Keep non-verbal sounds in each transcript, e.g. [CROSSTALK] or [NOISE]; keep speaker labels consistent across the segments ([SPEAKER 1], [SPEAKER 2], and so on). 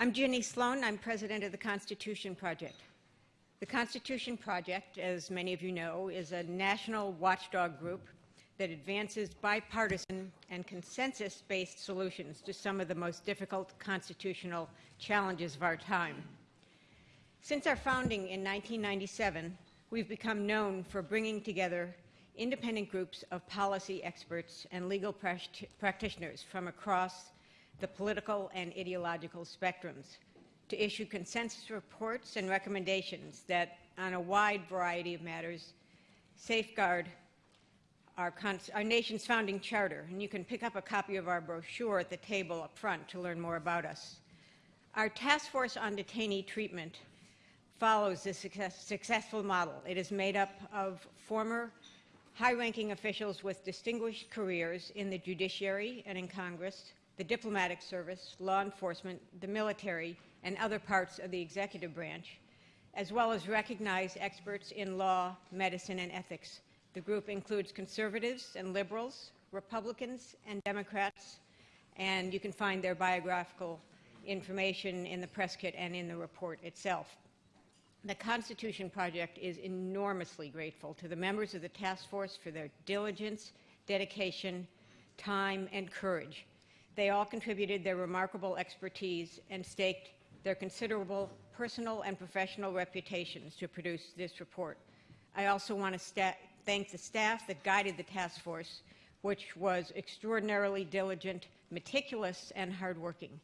[SPEAKER 1] I'm Ginny Sloan. I'm president of the Constitution Project. The Constitution Project, as many of you know, is a national watchdog group that advances bipartisan and consensus-based solutions to some of the most difficult constitutional challenges of our time. Since our founding in 1997, we've become known for bringing together independent groups of policy experts and legal practitioners from across the political and ideological spectrums to issue consensus reports and recommendations that, on a wide variety of matters, safeguard our, our, nation's founding charter. And you can pick up a copy of our brochure at the table up front to learn more about us. Our task force on detainee treatment follows this success, successful model. It is made up of former high-ranking officials with distinguished careers in the judiciary and in Congress, the diplomatic service, law enforcement, the military, and other parts of the executive branch, as well as recognized experts in law, medicine, and ethics. The group includes conservatives and liberals, Republicans and Democrats, and you can find their biographical information in the press kit and in the report itself. The Constitution Project is enormously grateful to the members of the task force for their diligence, dedication, time, and courage. They all contributed their remarkable expertise and staked their considerable personal and professional reputations to produce this report. I also want to thank the staff that guided the task force, which was extraordinarily diligent, meticulous, and hardworking.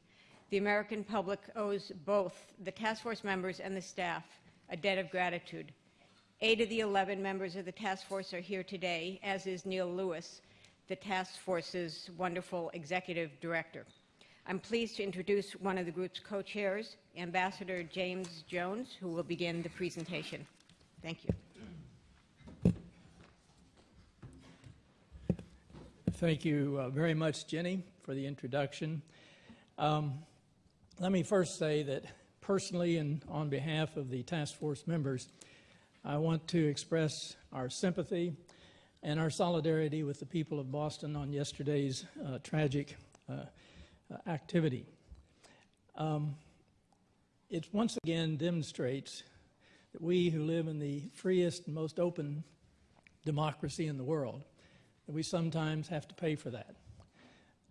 [SPEAKER 1] The American public owes both the task force members and the staff a debt of gratitude. Eight of the 11 members of the task force are here today, as is Neil Lewis, the task force's wonderful executive director. I'm pleased to introduce one of the group's co-chairs, Ambassador James Jones, who will begin the presentation. Thank you.
[SPEAKER 2] Thank you uh, very much, Jenny, for the introduction. Um, let me first say that personally and on behalf of the task force members, I want to express our sympathy and our solidarity with the people of Boston on yesterday's uh, tragic uh, uh, activity. Um, it once again demonstrates that we who live in the freest and most open democracy in the world, that we sometimes have to pay for that.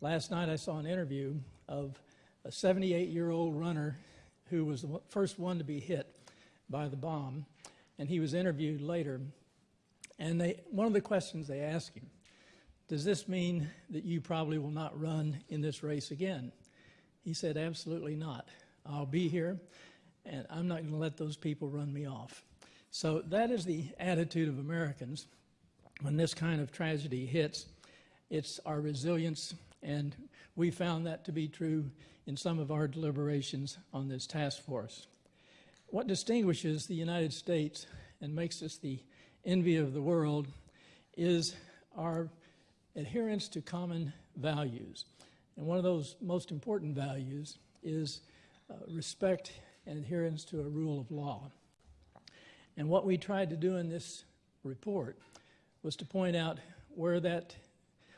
[SPEAKER 2] Last night I saw an interview of a 78-year-old runner who was the first one to be hit by the bomb, and he was interviewed later. And they, one of the questions they asked him, does this mean that you probably will not run in this race again? He said, absolutely not. I'll be here, and I'm not going to let those people run me off. So that is the attitude of Americans when this kind of tragedy hits. It's our resilience, and we found that to be true in some of our deliberations on this task force. What distinguishes the United States and makes us the envy of the world is our adherence to common values. And one of those most important values is uh, respect and adherence to a rule of law. And what we tried to do in this report was to point out where that,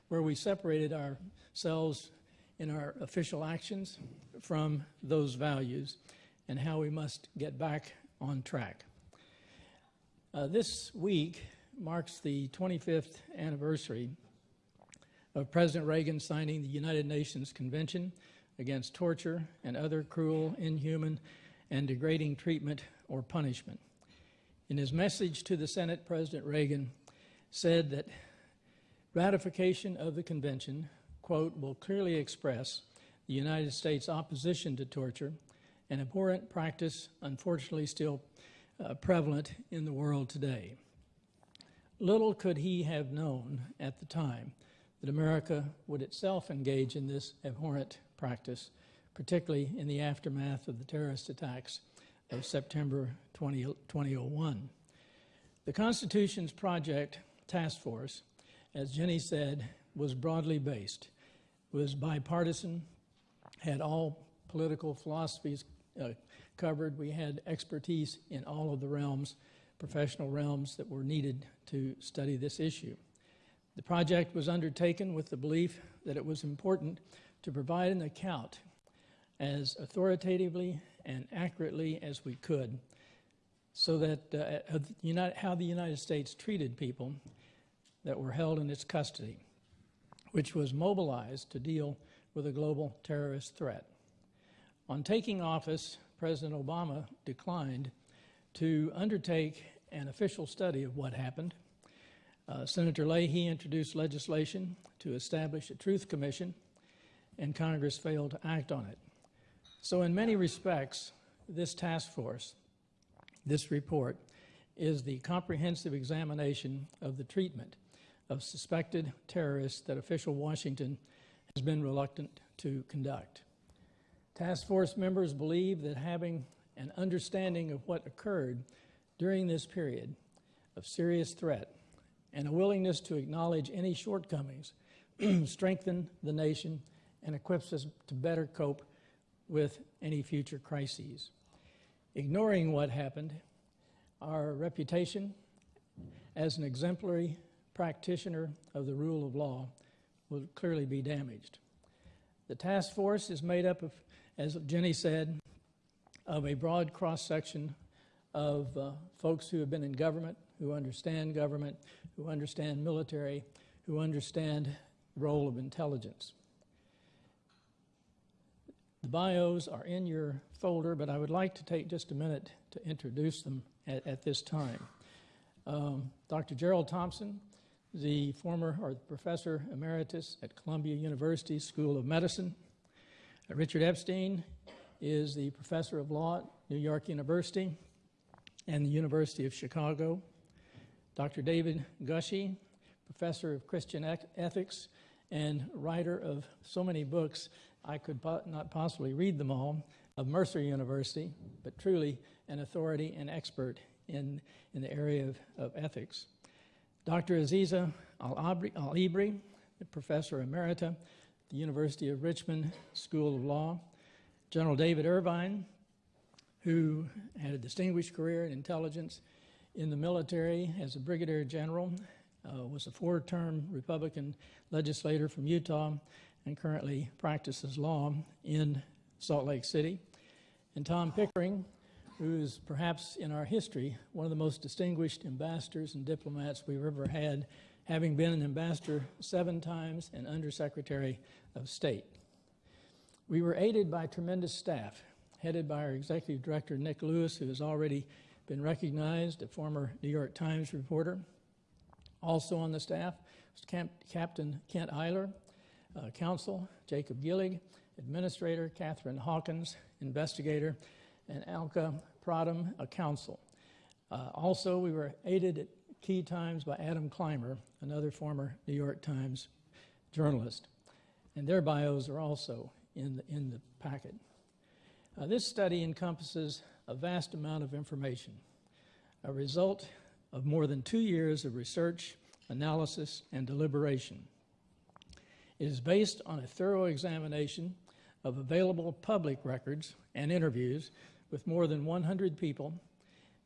[SPEAKER 2] where we separated ourselves in our official actions from those values and how we must get back on track. Uh, this week marks the 25th anniversary of President Reagan signing the United Nations Convention against torture and other cruel, inhuman, and degrading treatment or punishment. In his message to the Senate, President Reagan said that ratification of the convention quote, will clearly express the United States' opposition to torture, an abhorrent practice unfortunately still uh, prevalent in the world today. Little could he have known at the time that America would itself engage in this abhorrent practice, particularly in the aftermath of the terrorist attacks of September 20, 2001. The Constitution's Project Task Force, as Jenny said, was broadly based was bipartisan, had all political philosophies uh, covered. We had expertise in all of the realms, professional realms that were needed to study this issue. The project was undertaken with the belief that it was important to provide an account as authoritatively and accurately as we could so that uh, how the United States treated people that were held in its custody, which was mobilized to deal with a global terrorist threat. On taking office, President Obama declined to undertake an official study of what happened. Uh, Senator Leahy introduced legislation to establish a truth commission, and Congress failed to act on it. So, in many respects, this task force, this report, is the comprehensive examination of the treatment of suspected terrorists that official Washington has been reluctant to conduct. Task force members believe that having an understanding of what occurred during this period of serious threat and a willingness to acknowledge any shortcomings [CLEARS THROAT] strengthen the nation and equips us to better cope with any future crises. Ignoring what happened, our reputation as an exemplary practitioner of the rule of law will clearly be damaged. The task force is made up of, as Jenny said, of a broad cross section of uh, folks who have been in government, who understand government, who understand military, who understand the role of intelligence. The bios are in your folder, but I would like to take just a minute to introduce them at, at this time. Um, Dr. Gerald Thomson, the former or professor emeritus at Columbia University School of Medicine. Richard Epstein is the professor of law at New York University and the University of Chicago. Dr. David Gushee, professor of Christian ethics and writer of so many books, I could po- not possibly read them all, of Mercer University, but truly an authority and expert in, in the area of, of ethics. Dr. Azizah Al-Hibri, professor emerita the University of Richmond School of Law. General David Irvine, who had a distinguished career in intelligence in the military as a brigadier general, uh, was a four term Republican legislator from Utah, and currently practices law in Salt Lake City. And Tom Pickering, who is perhaps in our history one of the most distinguished ambassadors and diplomats we've ever had, having been an ambassador seven times and undersecretary of state. We were aided by tremendous staff, headed by our executive director, Nick Lewis, who has already been recognized, a former New York Times reporter. Also on the staff was Camp- Captain Kent Eiler, uh, counsel, Jacob Gillig, administrator, Catherine Hawkins, investigator, and Alka Pradhan, a counsel. Uh, also, we were aided at key times by Adam Clymer, another former New York Times journalist. And their bios are also in the, in the packet. Uh, this study encompasses a vast amount of information, a result of more than two years of research, analysis, and deliberation. It is based on a thorough examination of available public records and interviews with more than 100 people,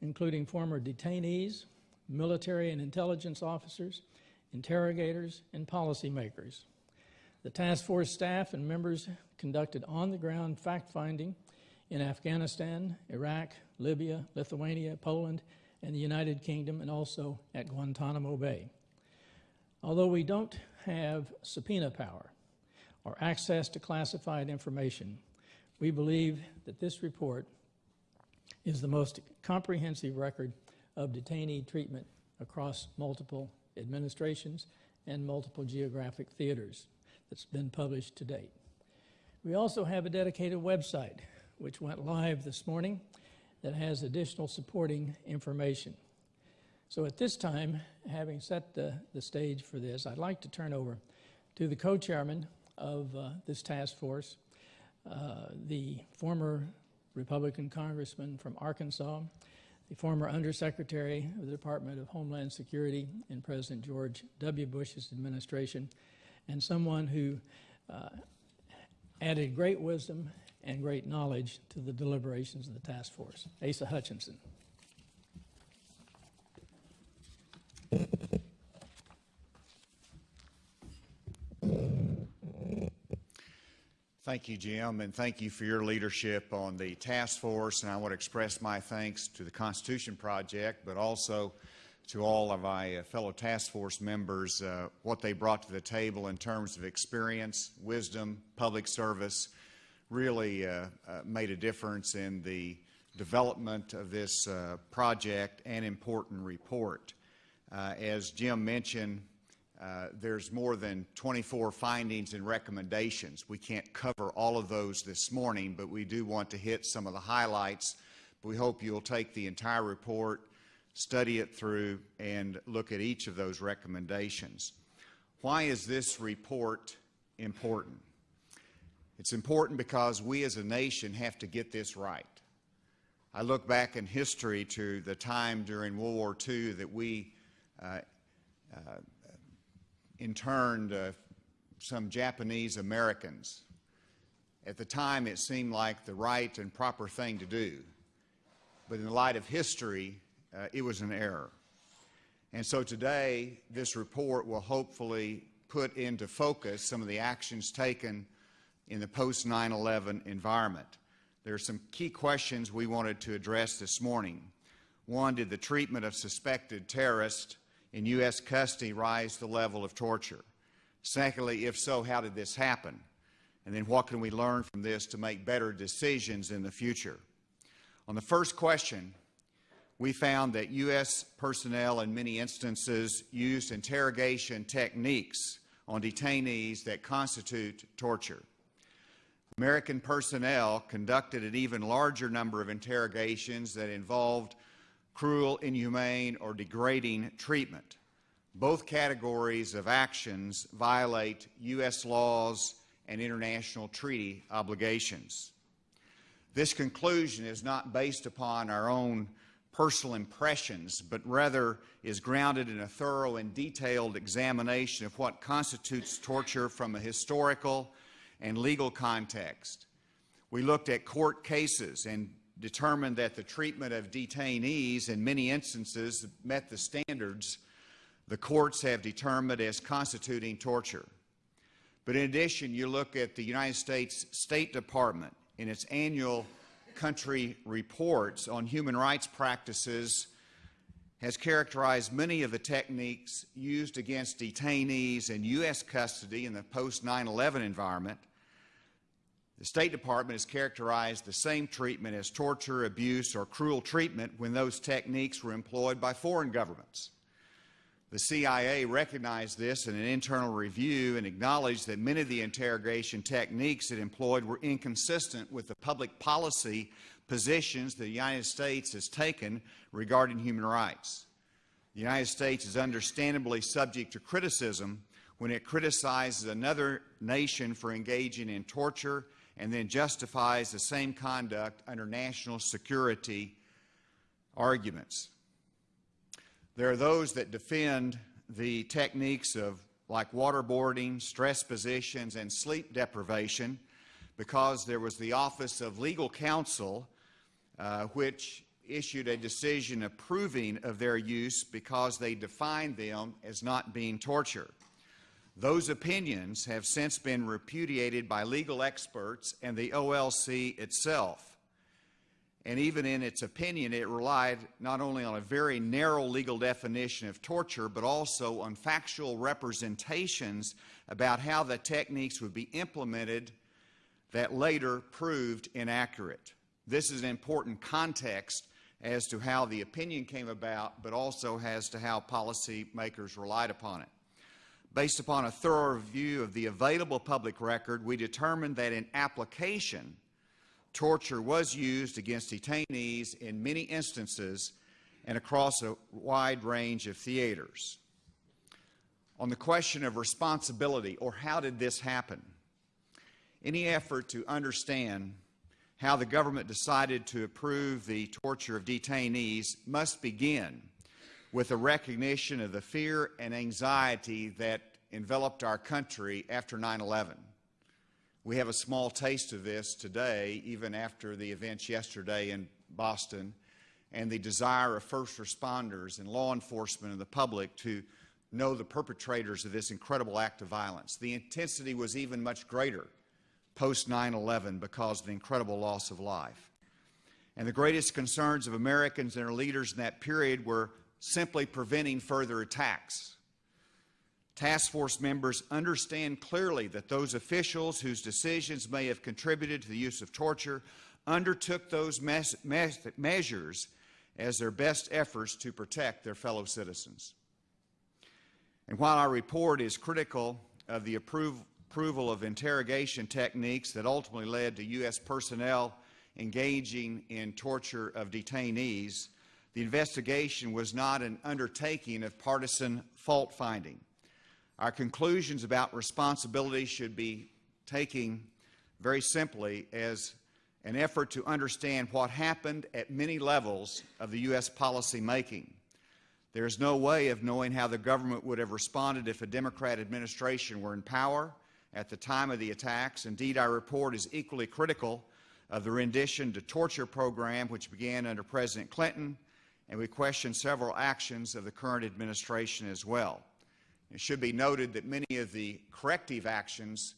[SPEAKER 2] including former detainees, military and intelligence officers, interrogators, and policymakers. The task force staff and members conducted on the ground fact finding in Afghanistan, Iraq, Libya, Lithuania, Poland, and the United Kingdom, and also at Guantanamo Bay. Although we don't have subpoena power or access to classified information, we believe that this report is the most comprehensive record of detainee treatment across multiple administrations and multiple geographic theaters that's been published to date. We also have a dedicated website which went live this morning that has additional supporting information. So at this time, having set the, the stage for this, I'd like to turn over to the co-chairman of uh, this task force, uh, the former Republican congressman from Arkansas, the former undersecretary of the Department of Homeland Security in President George W. Bush's administration, and someone who uh, added great wisdom and great knowledge to the deliberations of the task force. Asa Hutchinson.
[SPEAKER 3] Thank you, Jim, and thank you for your leadership on the task force. And I want to express my thanks to the Constitution Project, but also to all of my uh, fellow task force members, uh, what they brought to the table in terms of experience, wisdom, public service, really uh, uh made a difference in the development of this uh, project and important report. Uh, as Jim mentioned, uh, there's more than 24 findings and recommendations. We can't cover all of those this morning, but we do want to hit some of the highlights. We hope you'll take the entire report, study it through, and look at each of those recommendations. Why is this report important? It's important because we as a nation have to get this right. I look back in history to the time during World War II that we uh, uh, interned uh, some Japanese Americans. At the time, it seemed like the right and proper thing to do. But in the light of history, uh, it was an error. And so today, this report will hopefully put into focus some of the actions taken in the post 9 11 environment. There are some key questions we wanted to address this morning. One, did the treatment of suspected terrorists in U.S. custody rise the level of torture? Secondly, if so, how did this happen? And then what can we learn from this to make better decisions in the future? On the first question, we found that U.S. personnel in many instances used interrogation techniques on detainees that constitute torture. American personnel conducted an even larger number of interrogations that involved cruel, inhumane, or degrading treatment. Both categories of actions violate U.S. laws and international treaty obligations. This conclusion is not based upon our own personal impressions, but rather is grounded in a thorough and detailed examination of what constitutes torture from a historical and legal context. We looked at court cases and determined that the treatment of detainees in many instances met the standards the courts have determined as constituting torture. But in addition, you look at the United States State Department in its annual country reports on human rights practices has characterized many of the techniques used against detainees in U.S. custody in the post 9 11 environment the State Department has characterized the same treatment as torture, abuse, or cruel treatment when those techniques were employed by foreign governments. The CIA recognized this in an internal review and acknowledged that many of the interrogation techniques it employed were inconsistent with the public policy positions the United States has taken regarding human rights. The United States is understandably subject to criticism when it criticizes another nation for engaging in torture and then justifies the same conduct under national security arguments. There are those that defend the techniques of like waterboarding, stress positions, and sleep deprivation because there was the Office of Legal Counsel uh, which issued a decision approving of their use because they defined them as not being torture. Those opinions have since been repudiated by legal experts and the OLC itself. And even in its opinion, it relied not only on a very narrow legal definition of torture, but also on factual representations about how the techniques would be implemented that later proved inaccurate. This is an important context as to how the opinion came about, but also as to how policymakers relied upon it. Based upon a thorough review of the available public record, we determined that in application, torture was used against detainees in many instances and across a wide range of theaters. On the question of responsibility, or how did this happen, any effort to understand how the government decided to approve the torture of detainees must begin with a recognition of the fear and anxiety that enveloped our country after 9 11. We have a small taste of this today, even after the events yesterday in Boston, and the desire of first responders and law enforcement and the public to know the perpetrators of this incredible act of violence. The intensity was even much greater post 9 11 because of the incredible loss of life. And the greatest concerns of Americans and their leaders in that period were simply preventing further attacks. Task force members understand clearly that those officials whose decisions may have contributed to the use of torture undertook those measures as their best efforts to protect their fellow citizens. And while our report is critical of the approv approval of interrogation techniques that ultimately led to U.S. personnel engaging in torture of detainees, the investigation was not an undertaking of partisan fault finding. Our conclusions about responsibility should be taken very simply as an effort to understand what happened at many levels of the U.S. policy making. There is no way of knowing how the government would have responded if a Democrat administration were in power at the time of the attacks. Indeed, our report is equally critical of the rendition to torture program which began under President Clinton, and we question several actions of the current administration as well. It should be noted that many of the corrective actions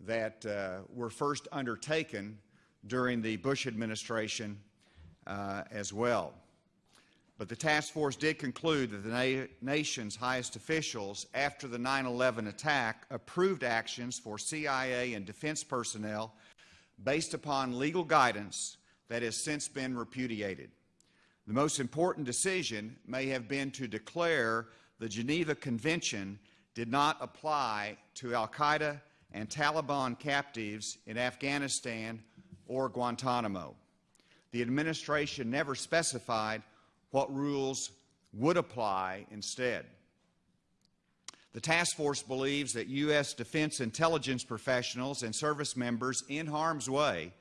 [SPEAKER 3] that uh, were first undertaken during the Bush administration uh, as well. But the task force did conclude that the na nation's highest officials, after the 9 11 attack, approved actions for CIA and defense personnel based upon legal guidance that has since been repudiated. The most important decision may have been to declare the Geneva Convention did not apply to Al Qaeda and Taliban captives in Afghanistan or Guantanamo. The administration never specified what rules would apply instead. The task force believes that U.S. defense intelligence professionals and service members in harm's way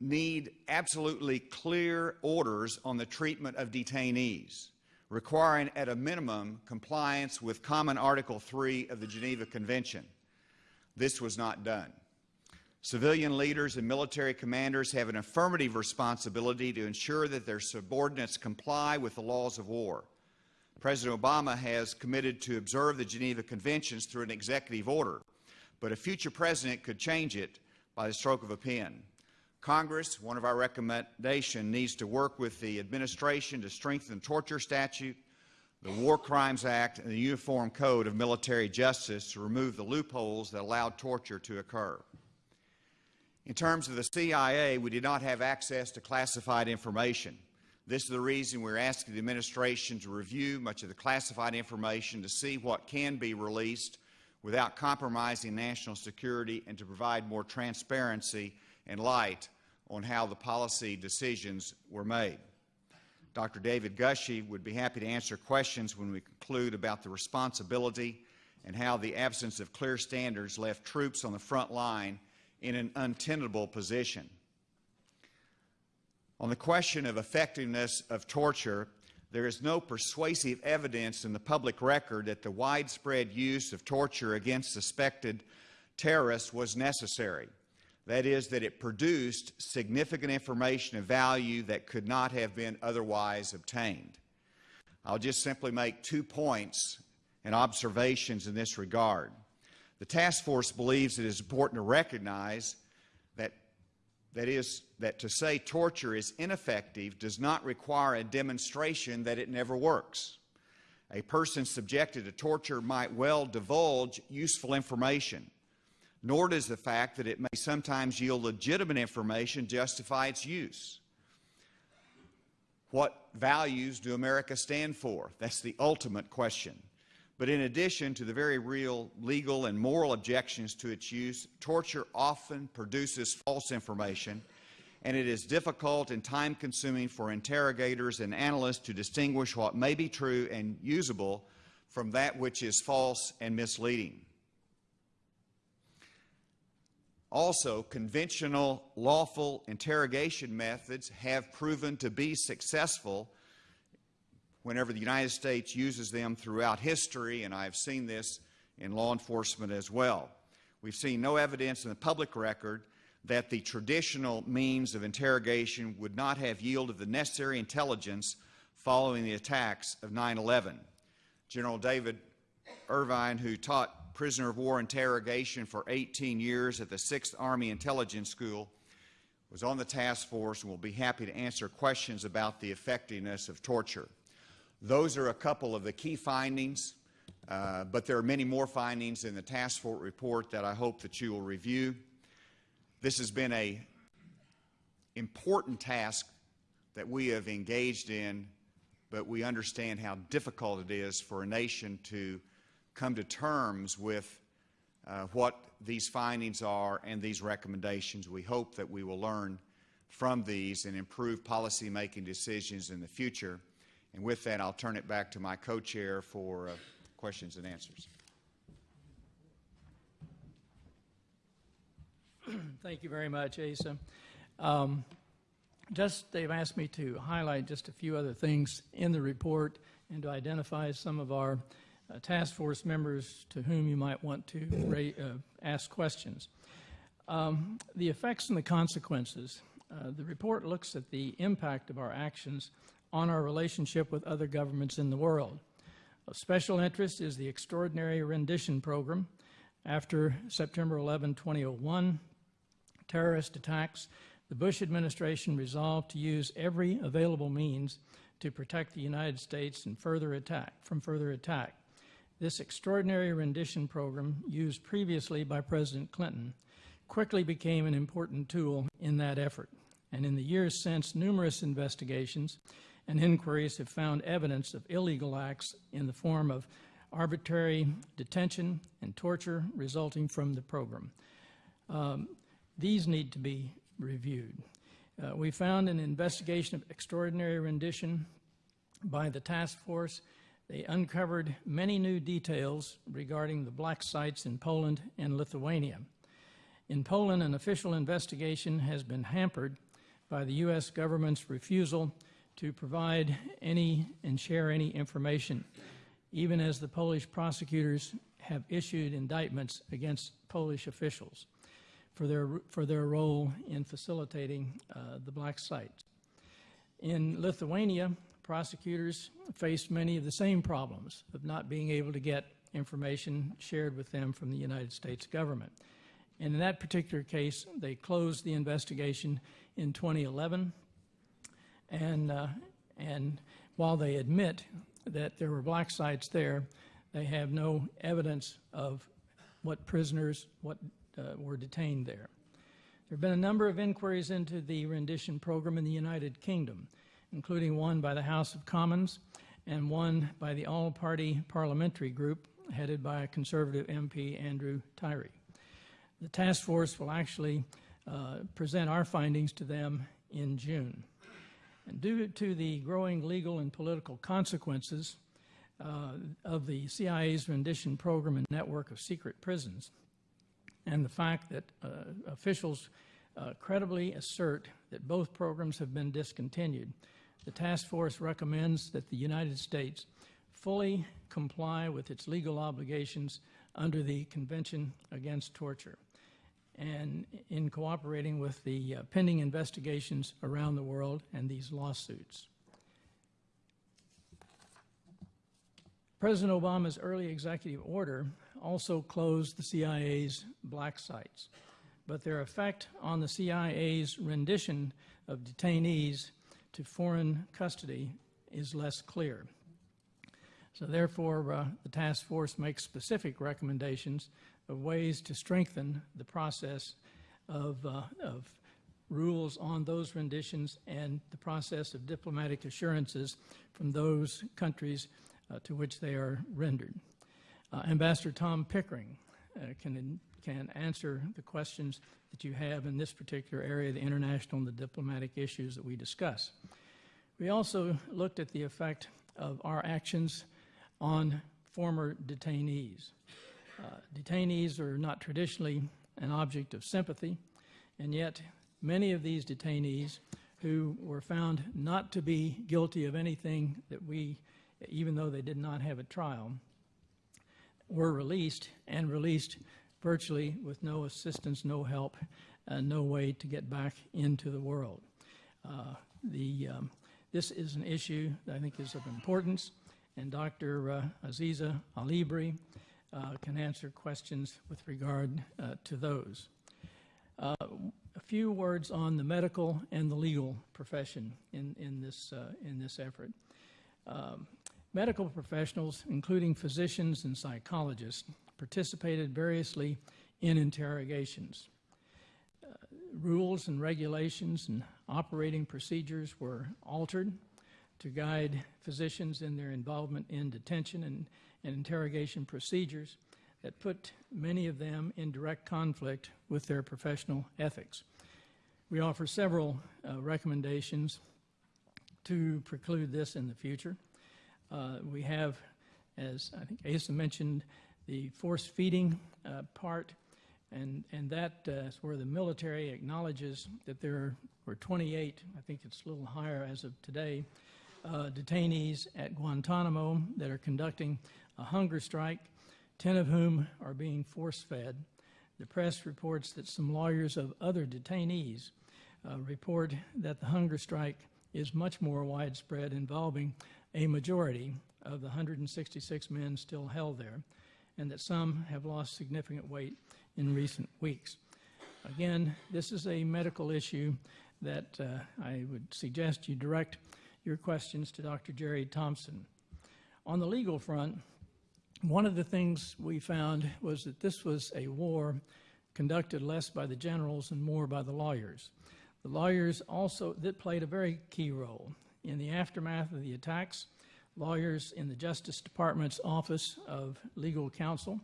[SPEAKER 3] need absolutely clear orders on the treatment of detainees requiring at a minimum compliance with Common Article 3 of the Geneva Convention. This was not done. Civilian leaders and military commanders have an affirmative responsibility to ensure that their subordinates comply with the laws of war. President Obama has committed to observe the Geneva Conventions through an executive order, but a future president could change it by the stroke of a pen. Congress, one of our recommendations, needs to work with the administration to strengthen the torture statute, the War Crimes Act, and the Uniform Code of Military Justice to remove the loopholes that allowed torture to occur. In terms of the CIA, we did not have access to classified information. This is the reason we're asking the administration to review much of the classified information to see what can be released without compromising national security and to provide more transparency and light on how the policy decisions were made. Dr. David Gushee would be happy to answer questions when we conclude about the responsibility and how the absence of clear standards left troops on the front line in an untenable position. On the question of effectiveness of torture, there is no persuasive evidence in the public record that the widespread use of torture against suspected terrorists was necessary. That is, that it produced significant information of value that could not have been otherwise obtained. I'll just simply make two points and observations in this regard. The task force believes it is important to recognize that, that is, that to say torture is ineffective does not require a demonstration that it never works. A person subjected to torture might well divulge useful information nor does the fact that it may sometimes yield legitimate information justify its use. What values do America stand for? That's the ultimate question. But in addition to the very real legal and moral objections to its use, torture often produces false information, and it is difficult and time-consuming for interrogators and analysts to distinguish what may be true and usable from that which is false and misleading. Also, conventional lawful interrogation methods have proven to be successful whenever the United States uses them throughout history, and I've seen this in law enforcement as well. We've seen no evidence in the public record that the traditional means of interrogation would not have yielded the necessary intelligence following the attacks of 9 11. General David Irvine, who taught prisoner of war interrogation for 18 years at the 6th Army Intelligence School, was on the task force and will be happy to answer questions about the effectiveness of torture. Those are a couple of the key findings, uh, but there are many more findings in the task force report that I hope that you will review. This has been a important task that we have engaged in, but we understand how difficult it is for a nation to come to terms with uh, what these findings are and these recommendations. We hope that we will learn from these and improve policy-making decisions in the future. And with that, I'll turn it back to my co-chair for uh, questions and answers. [CLEARS THROAT]
[SPEAKER 2] Thank you very much, Asa. Um, just, they've asked me to highlight just a few other things in the report and to identify some of our uh, task force members to whom you might want to uh, ask questions. Um, the effects and the consequences. Uh, the report looks at the impact of our actions on our relationship with other governments in the world. Of special interest is the Extraordinary Rendition Program. After September 11, 2001, terrorist attacks, the Bush administration resolved to use every available means to protect the United States and further attack, from further attack. This extraordinary rendition program, used previously by President Clinton, quickly became an important tool in that effort. And in the years since, numerous investigations and inquiries have found evidence of illegal acts in the form of arbitrary detention and torture resulting from the program. Um, these need to be reviewed. Uh, we found an investigation of extraordinary rendition by the task force. They uncovered many new details regarding the black sites in Poland and Lithuania. In Poland, an official investigation has been hampered by the U.S. government's refusal to provide any and share any information, even as the Polish prosecutors have issued indictments against Polish officials for their, for their role in facilitating uh, the black sites. In Lithuania, prosecutors faced many of the same problems of not being able to get information shared with them from the United States government. And in that particular case, they closed the investigation in 2011. And, uh, and while they admit that there were black sites there, they have no evidence of what prisoners, what uh, were detained there. There have been a number of inquiries into the rendition program in the United Kingdom, including one by the House of Commons and one by the All Party Parliamentary Group headed by Conservative MP, Andrew Tyrie. The task force will actually uh, present our findings to them in June. And due to the growing legal and political consequences uh, of the CIA's rendition program and network of secret prisons, and the fact that uh, officials uh, credibly assert that both programs have been discontinued, the task force recommends that the United States fully comply with its legal obligations under the Convention Against Torture and in cooperating with the uh, pending investigations around the world and these lawsuits. President Obama's early executive order also closed the CIA's black sites, but their effect on the CIA's rendition of detainees to foreign custody is less clear. So therefore, uh, the task force makes specific recommendations of ways to strengthen the process of, uh, of rules on those renditions and the process of diplomatic assurances from those countries uh, to which they are rendered. Uh, Ambassador Tom Pickering uh, can, can answer the questions that you have in this particular area, the international and the diplomatic issues that we discuss. We also looked at the effect of our actions on former detainees. Uh, detainees are not traditionally an object of sympathy, and yet many of these detainees who were found not to be guilty of anything that we, even though they did not have a trial, were released and released virtually with no assistance, no help, uh, no way to get back into the world. Uh, the, um, this is an issue that I think is of importance, and Dr. Uh, Azizah al-Hibri uh, can answer questions with regard uh, to those. Uh, a few words on the medical and the legal profession in, in, this, in this effort. Um, medical professionals, including physicians and psychologists, participated variously in interrogations. Uh, rules and regulations and operating procedures were altered to guide physicians in their involvement in detention and, and interrogation procedures that put many of them in direct conflict with their professional ethics. We offer several uh, recommendations to preclude this in the future. Uh, we have, as I think Asa mentioned, the force feeding uh, part, and, and that uh, is where the military acknowledges that there were 28, I think it's a little higher as of today, uh, detainees at Guantanamo that are conducting a hunger strike 10 of whom are being force fed. The press reports that some lawyers of other detainees uh, report that the hunger strike is much more widespread, involving a majority of the 166 men still held there, and that some have lost significant weight in recent weeks. Again, this is a medical issue that uh, I would suggest you direct your questions to Dr. Jerry Thomson. On the legal front, one of the things we found was that this was a war conducted less by the generals and more by the lawyers. The lawyers also that played a very key role. In the aftermath of the attacks, lawyers in the Justice Department's Office of Legal Counsel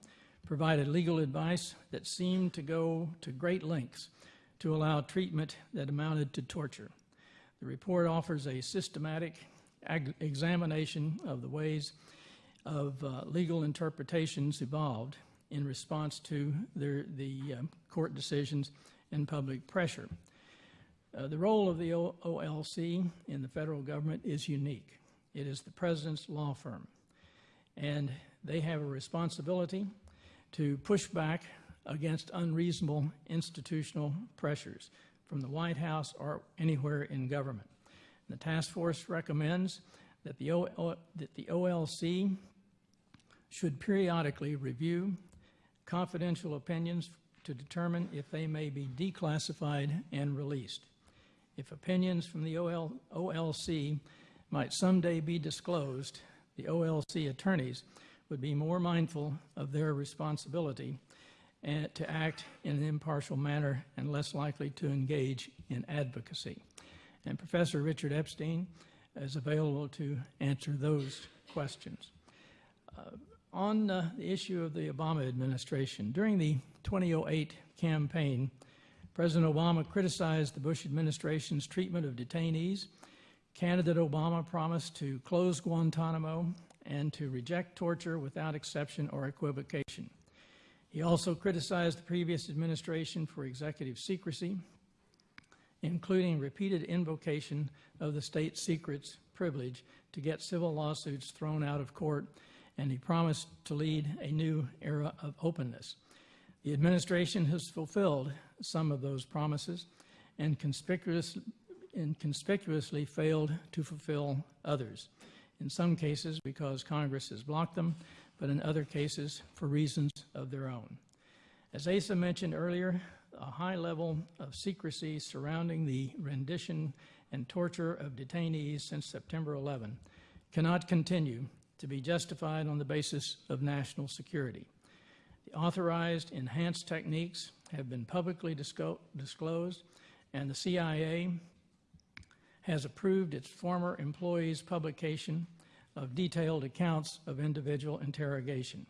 [SPEAKER 2] provided legal advice that seemed to go to great lengths to allow treatment that amounted to torture. The report offers a systematic examination of the ways of uh, legal interpretations evolved in response to their, the uh, court decisions and public pressure. Uh, the role of the o OLC in the federal government is unique. It is the president's law firm, and they have a responsibility to push back against unreasonable institutional pressures from the White House or anywhere in government. And the task force recommends that the, o that the OLC should periodically review confidential opinions to determine if they may be declassified and released. If opinions from the OL, OLC might someday be disclosed, the OLC attorneys would be more mindful of their responsibility and to act in an impartial manner and less likely to engage in advocacy. And Professor Richard Epstein is available to answer those questions. Uh, on uh, the issue of the Obama administration, during the 2008 campaign, President Obama criticized the Bush administration's treatment of detainees. Candidate Obama promised to close Guantanamo and to reject torture without exception or equivocation. He also criticized the previous administration for executive secrecy, including repeated invocation of the state secrets privilege to get civil lawsuits thrown out of court and he promised to lead a new era of openness. The administration has fulfilled some of those promises and, conspicuous, and conspicuously failed to fulfill others, in some cases because Congress has blocked them, but in other cases for reasons of their own. As Asa mentioned earlier, a high level of secrecy surrounding the rendition and torture of detainees since September 11 cannot continue to be justified on the basis of national security. The authorized enhanced techniques have been publicly disclosed, and the CIA has approved its former employees' publication of detailed accounts of individual interrogation.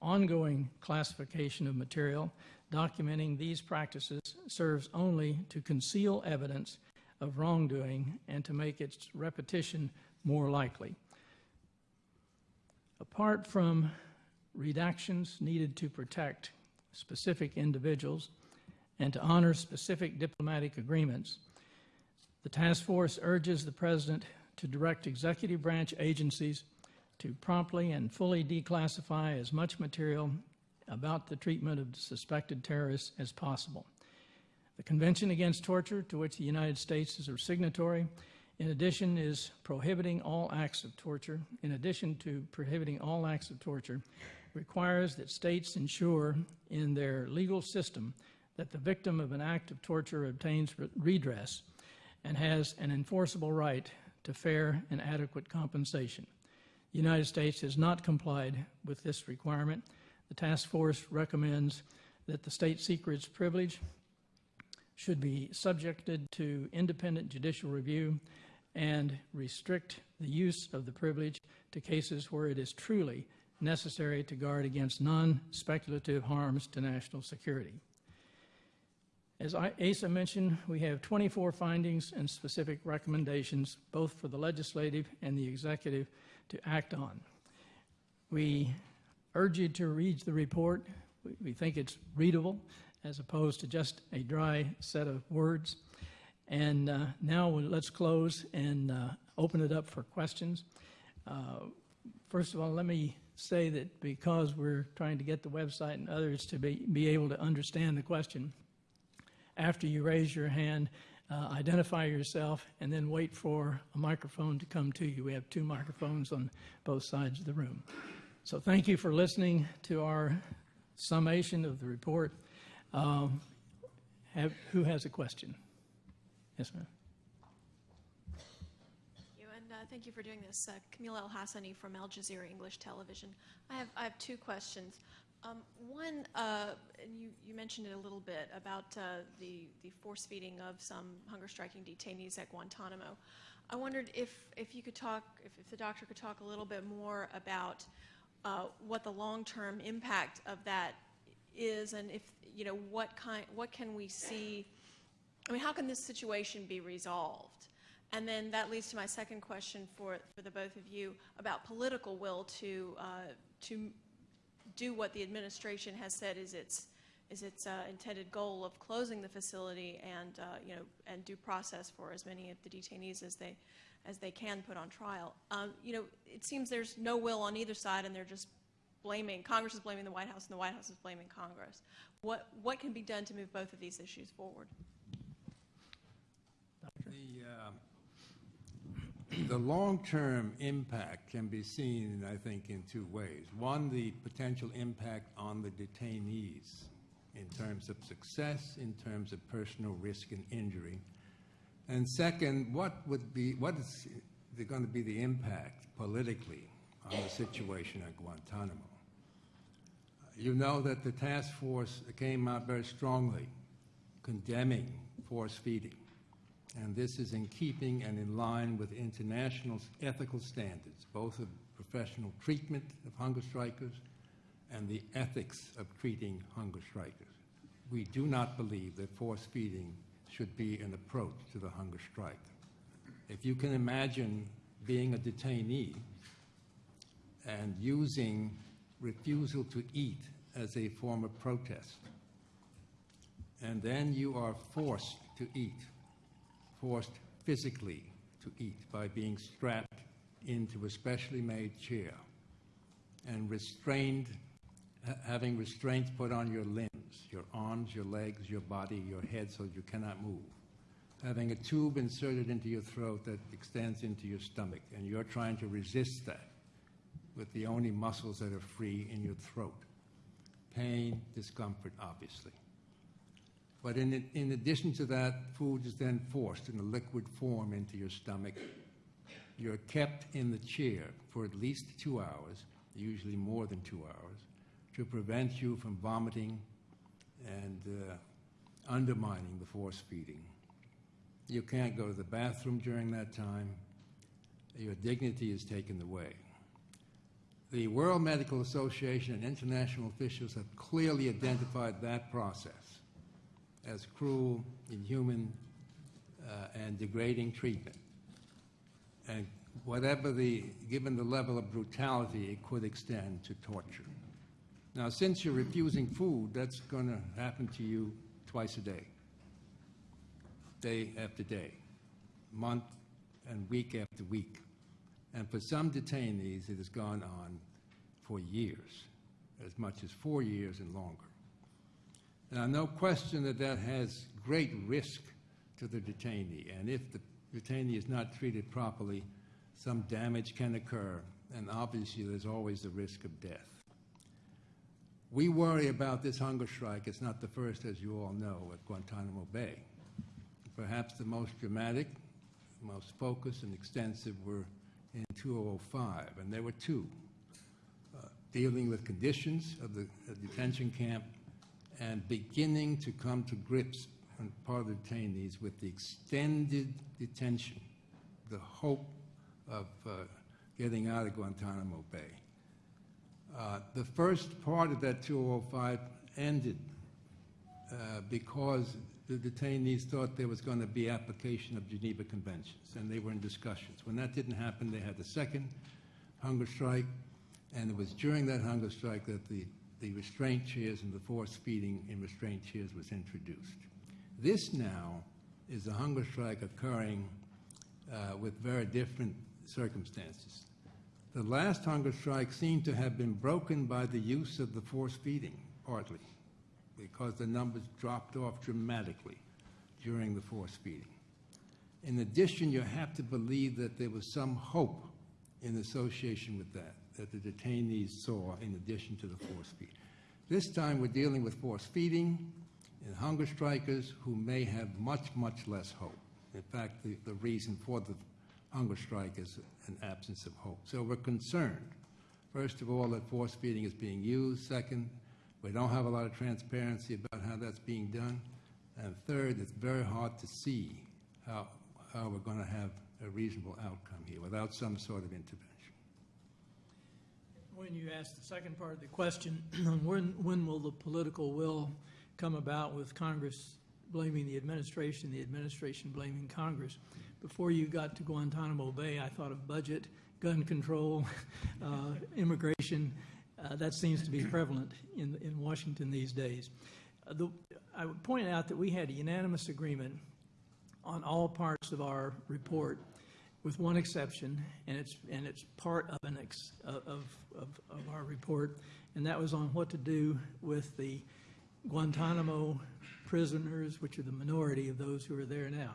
[SPEAKER 2] Ongoing classification of material documenting these practices serves only to conceal evidence of wrongdoing and to make its repetition more likely. Apart from redactions needed to protect specific individuals and to honor specific diplomatic agreements, the task force urges the President to direct executive branch agencies to promptly and fully declassify as much material about the treatment of suspected terrorists as possible. The Convention Against Torture, to which the United States is a signatory, in addition is prohibiting all acts of torture. In addition to prohibiting all acts of torture, requires that states ensure in their legal system that the victim of an act of torture obtains redress and has an enforceable right to fair and adequate compensation. The United States has not complied with this requirement. The task force recommends that the state secrets privilege should be subjected to independent judicial review and restrict the use of the privilege to cases where it is truly necessary to guard against non-speculative harms to national security. As Asa mentioned, we have 24 findings and specific recommendations, both for the legislative and the executive to act on. We urge you to read the report. We- think it's readable as opposed to just a dry set of words. And uh, now let's close and uh, open it up for questions. Uh, First of all, let me say that because we're trying to get the website and others to be, be able to understand the question, after you raise your hand, uh, identify yourself, and then wait for a microphone to come to you. We have two microphones on both sides of the room. So thank you for listening to our summation of the report. Um, have, who has a question? Yes, ma'am.
[SPEAKER 4] Thank you, and uh, thank you for doing this. Uh, Camille Elhassani from Al Jazeera English Television. I have, I have two questions. Um, one, uh, and you, you mentioned it a little bit about uh, the, the force feeding of some hunger striking detainees at Guantanamo. I wondered if, if you could talk, if, if the doctor could talk a little bit more about uh, what the long-term impact of that is, and if, you know, what kind, what can we see I mean, how can this situation be resolved? And then that leads to my second question for, for the both of you about political will to, uh, to do what the administration has said is its, is its uh, intended goal of closing the facility and, uh, you know, and due process for as many of the detainees as they, as they can put on trial. Um, you know, it seems there's no will on either side and they're just blaming, Congress is blaming the White House and the White House is blaming Congress. What, what can be done to move both of these issues forward?
[SPEAKER 5] The, uh, [CLEARS THROAT] the long-term impact can be seen, I think, in two ways. One, the potential impact on the detainees in terms of success, in terms of personal risk and injury. And second, what would be, what is going to be the impact politically on the situation at Guantanamo? You know that the task force came out very strongly condemning force feeding. And this is in keeping and in line with international ethical standards, both of professional treatment of hunger strikers and the ethics of treating hunger strikers. We do not believe that force feeding should be an approach to the hunger strike. If you can imagine being a detainee and using refusal to eat as a form of protest, and then you are forced to eat forced physically to eat by being strapped into a specially made chair and restrained, having restraints put on your limbs, your arms, your legs, your body, your head, so you cannot move. Having a tube inserted into your throat that extends into your stomach, and you're trying to resist that with the only muscles that are free in your throat. Pain, discomfort, obviously. But in, in addition to that, food is then forced in a liquid form into your stomach. You're kept in the chair for at least two hours, usually more than two hours, to prevent you from vomiting and uh, undermining the force feeding. You can't go to the bathroom during that time. Your dignity is taken away. The World Medical Association and international officials have clearly identified that process as cruel, inhuman, uh, and degrading treatment. And whatever the, given the level of brutality, it could extend to torture. Now, since you're refusing food, that's going to happen to you twice a day, day after day, month and week after week. And for some detainees, it has gone on for years, as much as four years and longer. Now, no question that that has great risk to the detainee, and if the detainee is not treated properly, some damage can occur, and obviously there's always the risk of death. We worry about this hunger strike. It's not the first, as you all know, at Guantanamo Bay. Perhaps the most dramatic, most focused and extensive were in 2005, and there were two, uh, dealing with conditions of the uh, detention camp and beginning to come to grips on part of the detainees with the extended detention, the hope of uh, getting out of Guantanamo Bay. Uh, The first part of that 2005 ended uh, because the detainees thought there was going to be application of Geneva Conventions, and they were in discussions. When that didn't happen, they had the second hunger strike, and it was during that hunger strike that the, the restraint chairs and the force feeding in restraint chairs was introduced. This now is a hunger strike occurring uh, with very different circumstances. The last hunger strike seemed to have been broken by the use of the force feeding, partly, because the numbers dropped off dramatically during the force feeding. In addition, you have to believe that there was some hope in association with that, that the detainees saw in addition to the force feeding. This time, we're dealing with force feeding and hunger strikers who may have much, much less hope. In fact, the, the reason for the hunger strike is an absence of hope. So we're concerned, first of all, that force feeding is being used. Second, we don't have a lot of transparency about how that's being done. And third, it's very hard to see how, how we're going to have a reasonable outcome here without some sort of intervention.
[SPEAKER 2] When you asked the second part of the question, [CLEARS THROAT] when, when will the political will come about with Congress blaming the administration, the administration blaming Congress? Before you got to Guantanamo Bay, I thought of budget, gun control, [LAUGHS] uh, immigration. Uh, that seems to be prevalent in, in Washington these days. Uh, the, I would point out that we had a unanimous agreement on all parts of our report, with one exception, and it's, and it's part of an ex, of, of, of our report, and that was on what to do with the Guantanamo prisoners, which are the minority of those who are there now,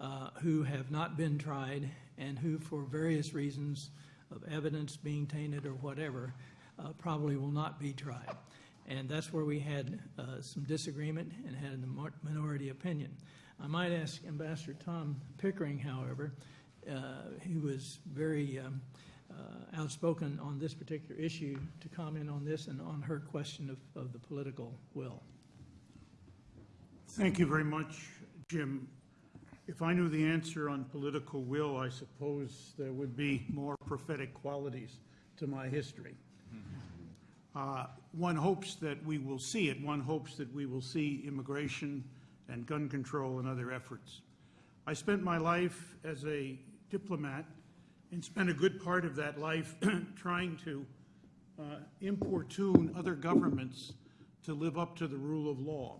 [SPEAKER 2] uh, who have not been tried and who, for various reasons of evidence being tainted or whatever, uh, probably will not be tried. And that's where we had uh, some disagreement and had a minority opinion. I might ask Ambassador Tom Pickering, however, who was very um, uh, outspoken on this particular issue, to comment on this and on her question of, of the political will.
[SPEAKER 6] Thank you very much, Jim. If I knew the answer on political will, I suppose there would be more prophetic qualities to my history. Uh, One hopes that we will see it. One hopes that we will see immigration and gun control and other efforts. I spent my life as a diplomat and spent a good part of that life [CLEARS THROAT] trying to uh, importune other governments to live up to the rule of law.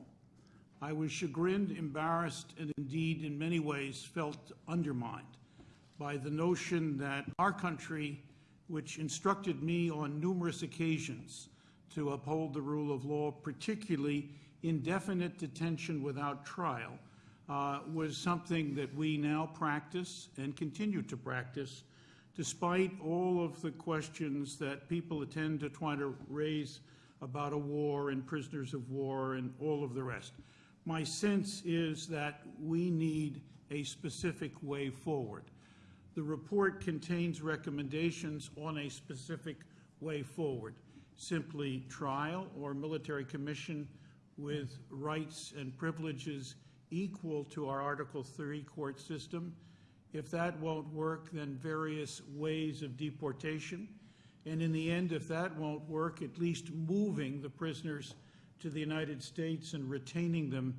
[SPEAKER 6] I was chagrined, embarrassed, and indeed, in many ways, felt undermined by the notion that our country, which instructed me on numerous occasions to uphold the rule of law, particularly indefinite detention without trial, uh, was something that we now practice and continue to practice, despite all of the questions that people tend to try to raise about a war and prisoners of war and all of the rest. My sense is that we need a specific way forward. The report contains recommendations on a specific way forward. Simply trial or military commission with rights and privileges equal to our Article 3 court system. If that won't work, then various ways of deportation. And in the end, if that won't work, at least moving the prisoners to the United States and retaining them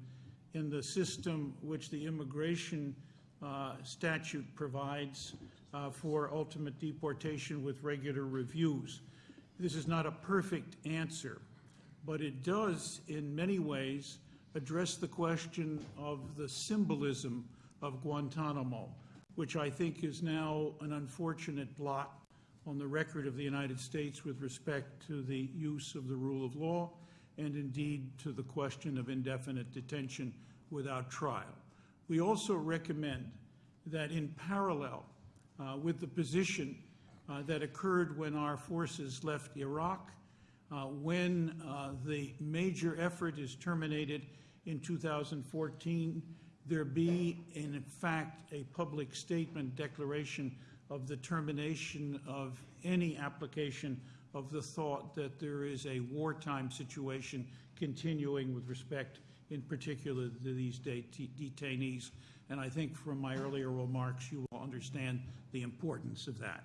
[SPEAKER 6] in the system which the immigration uh, statute provides uh, for ultimate deportation with regular reviews. This is not a perfect answer, but it does, in many ways, address the question of the symbolism of Guantanamo, which I think is now an unfortunate blot on the record of the United States with respect to the use of the rule of law and indeed to the question of indefinite detention without trial. We also recommend that in parallel uh, with the position uh, that occurred when our forces left Iraq, uh, when uh, the major effort is terminated in 2014, there be in fact a public statement declaration of the termination of any application of the thought that there is a wartime situation continuing with respect in particular to these det- detainees. And I think from my earlier remarks, you will understand the importance of that.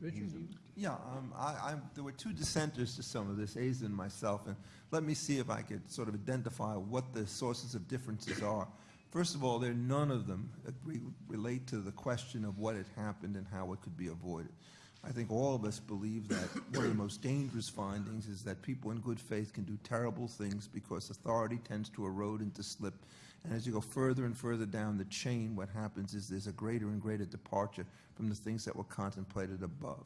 [SPEAKER 2] Richard, you?
[SPEAKER 7] Yeah, um, I, I, there were two dissenters to some of this, Asa and myself, and let me see if I could sort of identify what the sources of differences are. First of all, there are none of them agree, relate to the question of what had happened and how it could be avoided. I think all of us believe that one of the most dangerous findings is that people in good faith can do terrible things because authority tends to erode and to slip. And as you go further and further down the chain, what happens is there's a greater and greater departure from the things that were contemplated above.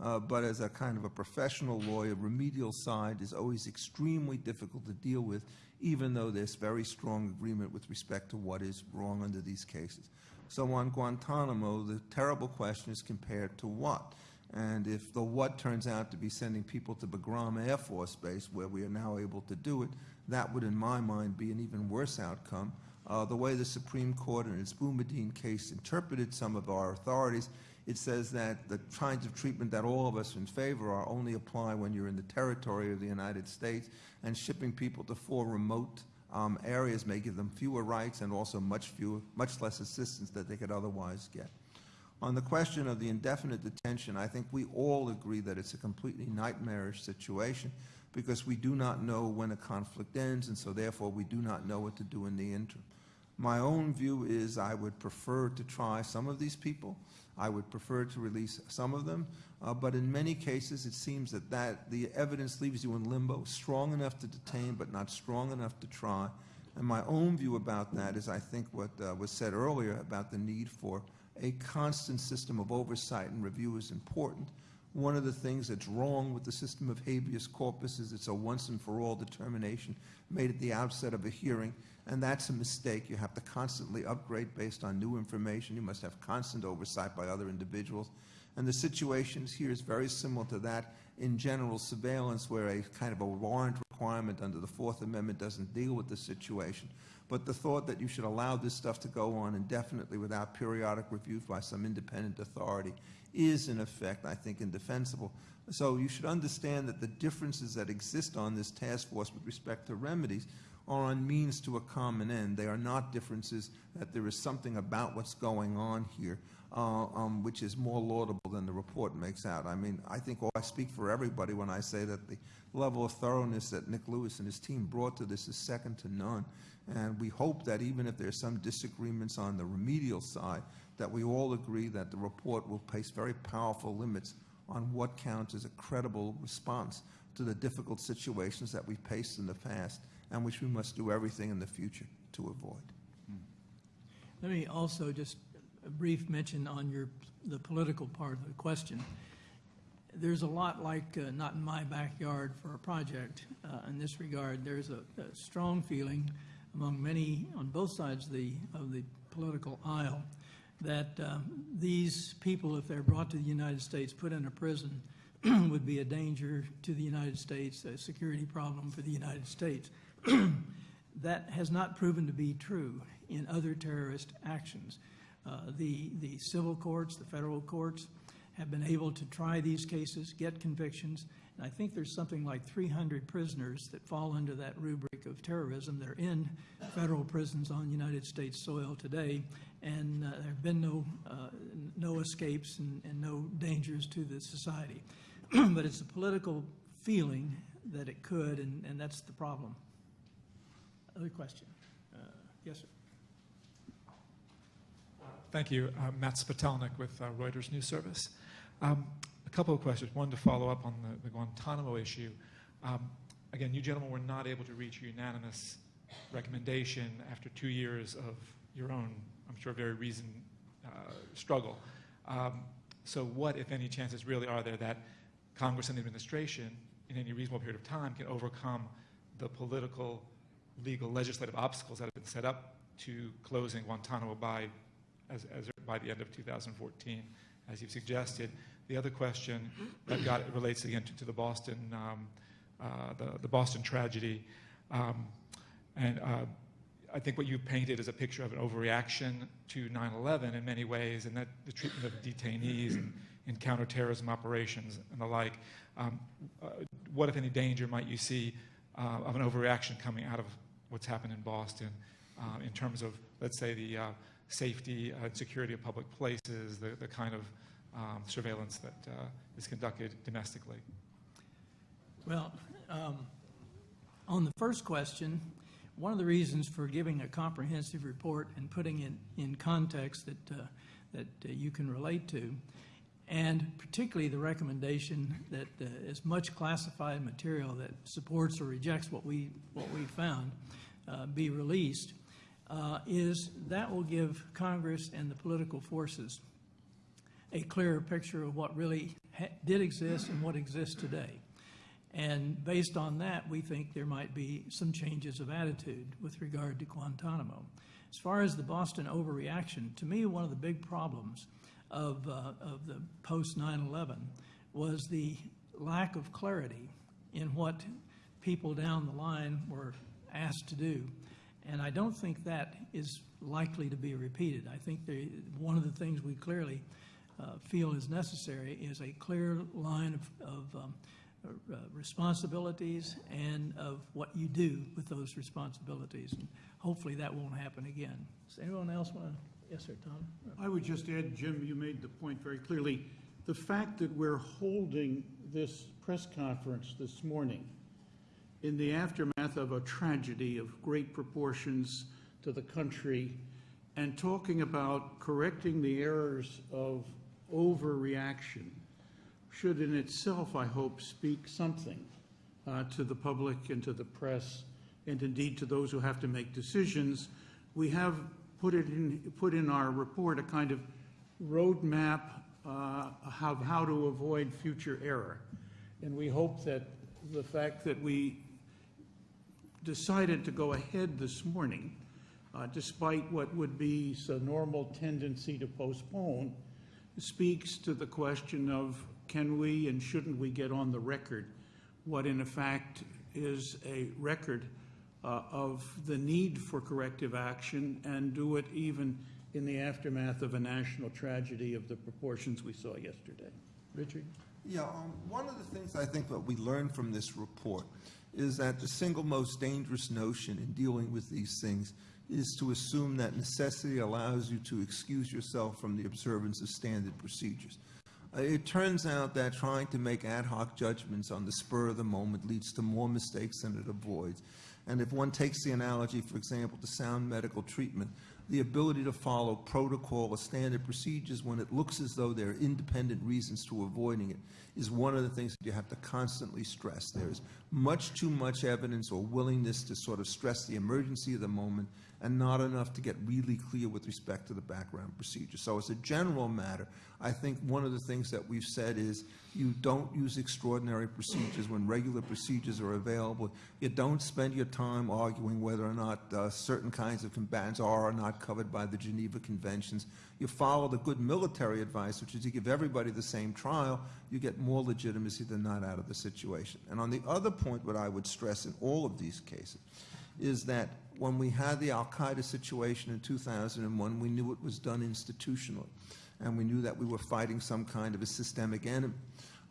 [SPEAKER 7] Uh, but as a kind of a professional lawyer, remedial side is always extremely difficult to deal with, even though there's very strong agreement with respect to what is wrong under these cases. So on Guantanamo, the terrible question is compared to what? And if the what turns out to be sending people to Bagram Air Force Base, where we are now able to do it, that would, in my mind, be an even worse outcome. Uh, the way the Supreme Court in its Boumediene case interpreted some of our authorities, it says that the kinds of treatment that all of us in favor are only apply when you're in the territory of the United States, and shipping people to four remote um, areas may give them fewer rights and also much fewer, much less assistance that they could otherwise get. On the question of the indefinite detention, I think we all agree that it's a completely nightmarish situation because we do not know when a conflict ends, and so therefore we do not know what to do in the interim. My own view is I would prefer to try some of these people. I would prefer to release some of them, uh, but in many cases it seems that, that the evidence leaves you in limbo, strong enough to detain but not strong enough to try. And my own view about that is I think what uh, was said earlier about the need for a constant system of oversight and review is important. One of the things that's wrong with the system of habeas corpus is it's a once and for all determination made at the outset of a hearing, and that's a mistake. You have to constantly upgrade based on new information. You must have constant oversight by other individuals. And the situation here is very similar to that in general surveillance, where a kind of a warrant requirement under the Fourth Amendment doesn't deal with the situation. But the thought that you should allow this stuff to go on indefinitely without periodic review by some independent authority is, in effect, I think, indefensible. So you should understand that the differences that exist on this task force with respect to remedies are on means to a common end. They are not differences that there is something about what's going on here uh, um, which is more laudable than the report makes out. I mean, I think I speak for everybody when I say that the level of thoroughness that Nick Lewis and his team brought to this is second to none. And we hope that even if there's some disagreements on the remedial side, that we all agree that the report will place very powerful limits on what counts as a credible response to the difficult situations that we've faced in the past and which we must do everything in the future to avoid.
[SPEAKER 2] Let me also just a brief mention on your, the political part of the question. There's a lot like uh, not in my backyard for a project uh, in this regard. There's a, a strong feeling among many on both sides of the, of the political aisle that um, these people, if they're brought to the United States, put in a prison, [CLEARS THROAT] would be a danger to the United States, a security problem for the United States. [CLEARS THROAT] that has not proven to be true in other terrorist actions. Uh, the, the civil courts, the federal courts, have been able to try these cases, get convictions, and I think there's something like 300 prisoners that fall under that rubric of terrorism. They're in federal prisons on United States soil today, and uh, there have been no, uh, no escapes and, and no dangers to the society. [CLEARS THROAT] but it's a political feeling that it could, and, and that's the problem. Other question? Uh, yes, sir.
[SPEAKER 8] Thank you. Uh, Matt Spetalnick with uh, Reuters News Service. Um, a couple of questions. One to follow up on the, the Guantanamo issue. Um, again, you gentlemen were not able to reach a unanimous recommendation after two years of your own, I'm sure, very reasoned uh, struggle. Um, so, what, if any, chances really are there that Congress and the administration, in any reasonable period of time, can overcome the political, legal, legislative obstacles that have been set up to closing Guantanamo by as, as by the end of 2014, as you've suggested. The other question got relates again to, to the Boston, um, uh, the, the Boston tragedy. Um, and uh, I think what you painted is a picture of an overreaction to 9/11 in many ways, and that the treatment of detainees and in counterterrorism operations and the like. Um, uh, what, if any, danger might you see uh, of an overreaction coming out of what's happened in Boston uh, in terms of, let's say, the uh, safety and security of public places, the, the kind of um, surveillance that uh, is conducted domestically?
[SPEAKER 2] Well, um, on the first question, one of the reasons for giving a comprehensive report and putting it in context that, uh, that uh, you can relate to, and particularly the recommendation that uh, as much classified material that supports or rejects what we, what we found uh, be released, uh, is that will give Congress and the political forces a clearer picture of what really did exist and what exists today. And based on that, we think there might be some changes of attitude with regard to Guantanamo. As far as the Boston overreaction, to me, one of the big problems of, uh, of the post 9 11 was the lack of clarity in what people down the line were asked to do. And I don't think that is likely to be repeated. I think they, one of the things we clearly uh, feel is necessary is a clear line of, of um, uh, responsibilities and of what you do with those responsibilities. And hopefully that won't happen again. Does anyone else want to? Yes, sir, Tom.
[SPEAKER 6] I would just add, Jim, you made the point very clearly. The fact that we're holding this press conference this morning in the aftermath of a tragedy of great proportions to the country and talking about correcting the errors of overreaction should in itself, I hope, speak something uh, to the public and to the press and indeed to those who have to make decisions. We have put it in, put in our report a kind of roadmap uh, of how to avoid future error. And we hope that the fact that we decided to go ahead this morning, uh, despite what would be a normal tendency to postpone, speaks to the question of can we and shouldn't we get on the record what in effect is a record uh, of the need for corrective action and do it even in the aftermath of a national tragedy of the proportions we saw yesterday. Richard?
[SPEAKER 7] Yeah, um, one of the things I think that we learned from this report is that the single most dangerous notion in dealing with these things is to assume that necessity allows you to excuse yourself from the observance of standard procedures. Uh, it turns out that trying to make ad hoc judgments on the spur of the moment leads to more mistakes than it avoids. And if one takes the analogy, for example, to sound medical treatment, the ability to follow protocol or standard procedures when it looks as though there are independent reasons to avoiding it is one of the things that you have to constantly stress. There is much too much evidence or willingness to sort of stress the emergency of the moment and not enough to get really clear with respect to the background procedure. So as a general matter, I think one of the things that we've said is you don't use extraordinary procedures when regular procedures are available. You don't spend your time arguing whether or not uh, certain kinds of combatants are or not covered by the Geneva Conventions. You follow the good military advice, which is you give everybody the same trial, you get more legitimacy than not out of the situation. And on the other point, what I would stress in all of these cases is that when we had the Al Qaeda situation in 2001, we knew it was done institutionally. And we knew that we were fighting some kind of a systemic enemy.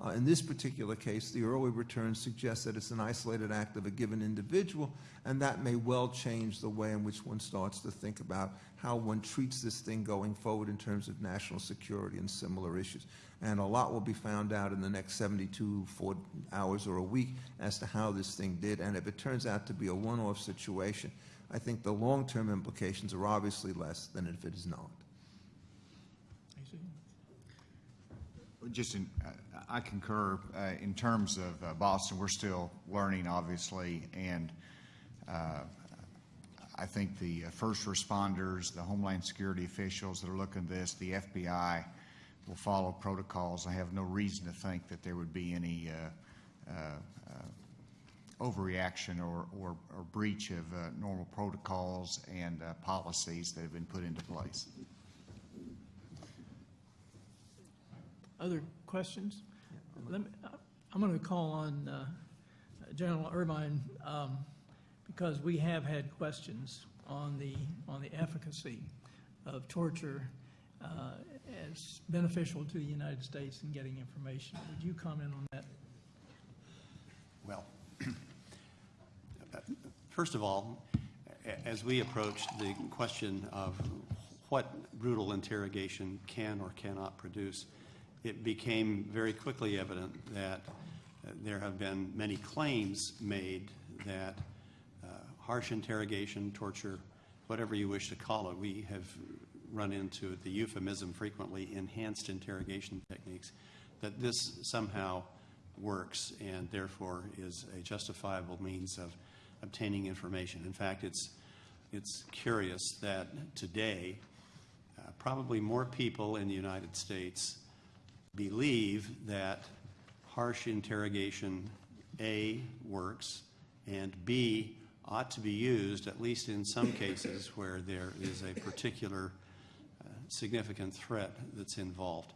[SPEAKER 7] Uh, in this particular case, the early returns suggest that it's an isolated act of a given individual, and that may well change the way in which one starts to think about how one treats this thing going forward in terms of national security and similar issues. And a lot will be found out in the next 72 four hours or a week as to how this thing did. And if it turns out to be a one-off situation, I think the long-term implications are obviously less than if it is not.
[SPEAKER 3] Just in, I concur uh, in terms of uh, Boston. We're still learning, obviously, and uh, I think the uh, first responders, the Homeland Security officials that are looking at this, the FBI will follow protocols. I have no reason to think that there would be any uh, overreaction or, or, or, breach of normal protocols and policies that have been put into place.
[SPEAKER 2] other questions? Let me, uh, I'm going to call on uh, General Irvine um, because we have had questions on the, on the efficacy of torture uh, as beneficial to the United States in getting information. Would you comment on that?
[SPEAKER 9] Well, [CLEARS THROAT] first of all, as we approached the question of what brutal interrogation can or cannot produce, it became very quickly evident that uh, there have been many claims made that harsh interrogation, torture, whatever you wish to call it, we have run into the euphemism frequently, enhanced interrogation techniques, that this somehow works and therefore is a justifiable means of obtaining information. In fact, it's, it's curious that today, uh, probably more people in the United States believe that harsh interrogation, A, works, and B, ought to be used, at least in some cases where there is a particular uh, significant threat that's involved.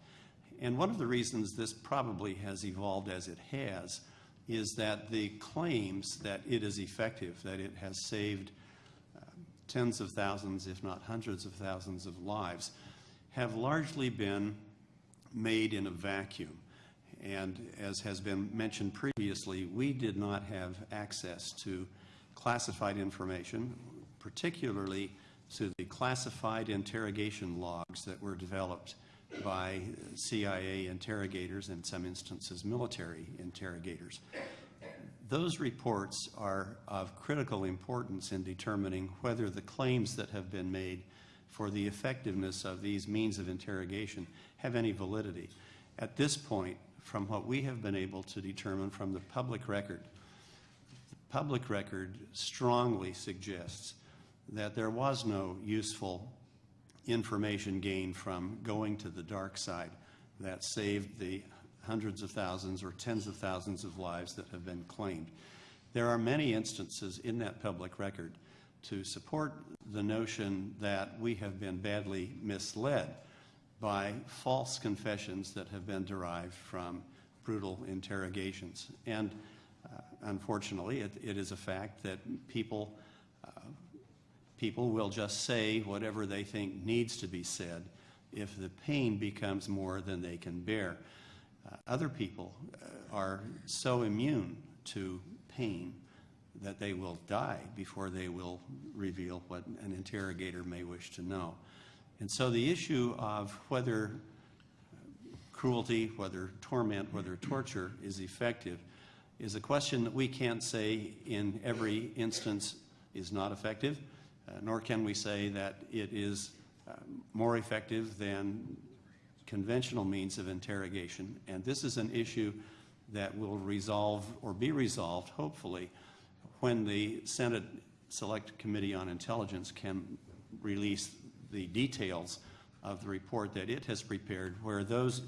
[SPEAKER 9] And one of the reasons this probably has evolved as it has is that the claims that it is effective, that it has saved uh, tens of thousands, if not hundreds of thousands of lives, have largely been made in a vacuum. And as has been mentioned previously, we did not have access to classified information, particularly to the classified interrogation logs that were developed by CIA interrogators, in some instances military interrogators. Those reports are of critical importance in determining whether the claims that have been made for the effectiveness of these means of interrogation have any validity. At this point, from what we have been able to determine from the public record, public record strongly suggests that there was no useful information gained from going to the dark side that saved the hundreds of thousands or tens of thousands of lives that have been claimed. There are many instances in that public record to support the notion that we have been badly misled by false confessions that have been derived from brutal interrogations. And unfortunately, it, it is a fact that people people will just say whatever they think needs to be said if the pain becomes more than they can bear. Uh, other people uh, are so immune to pain that they will die before they will reveal what an interrogator may wish to know. And so the issue of whether cruelty, whether torment, whether torture is effective is a question that we can't say in every instance is not effective. Uh, nor can we say that it is uh, more effective than conventional means of interrogation. And this is an issue that will resolve or be resolved, hopefully, when the Senate Select Committee on Intelligence can release the details of the report that it has prepared, where those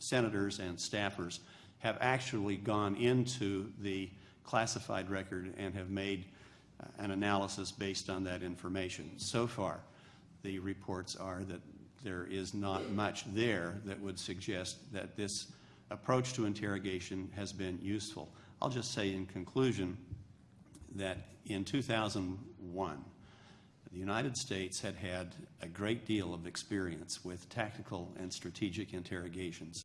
[SPEAKER 9] senators and staffers have actually gone into the classified record and have made uh, an analysis based on that information. So far, the reports are that there is not much there that would suggest that this approach to interrogation has been useful. I'll just say in conclusion that in 2001, the United States had had a great deal of experience with tactical and strategic interrogations.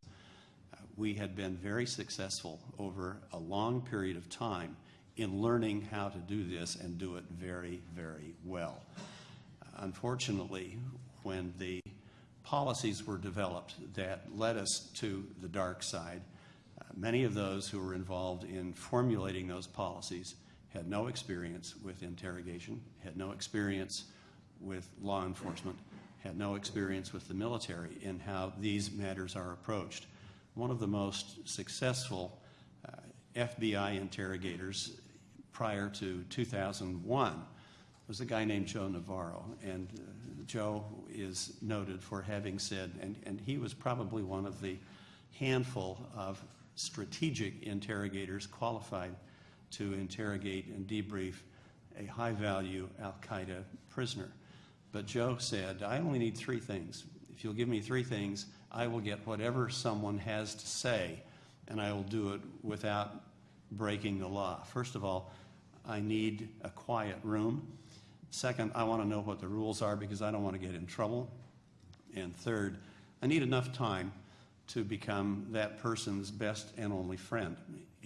[SPEAKER 9] We had been very successful over a long period of time in learning how to do this and do it very, very well. Unfortunately, when the policies were developed that led us to the dark side, many of those who were involved in formulating those policies had no experience with interrogation, had no experience with law enforcement, had no experience with the military in how these matters are approached. One of the most successful uh, FBI interrogators prior to 2001 was a guy named Joe Navarro. And uh, Joe is noted for having said, and, and he was probably one of the handful of strategic interrogators qualified to interrogate and debrief a high value Al Qaeda prisoner. But Joe said, I only need three things. If you'll give me three things, I will get whatever someone has to say, and I will do it without breaking the law. First of all, I need a quiet room. Second, I want to know what the rules are because I don't want to get in trouble. And third, I need enough time to become that person's best and only friend.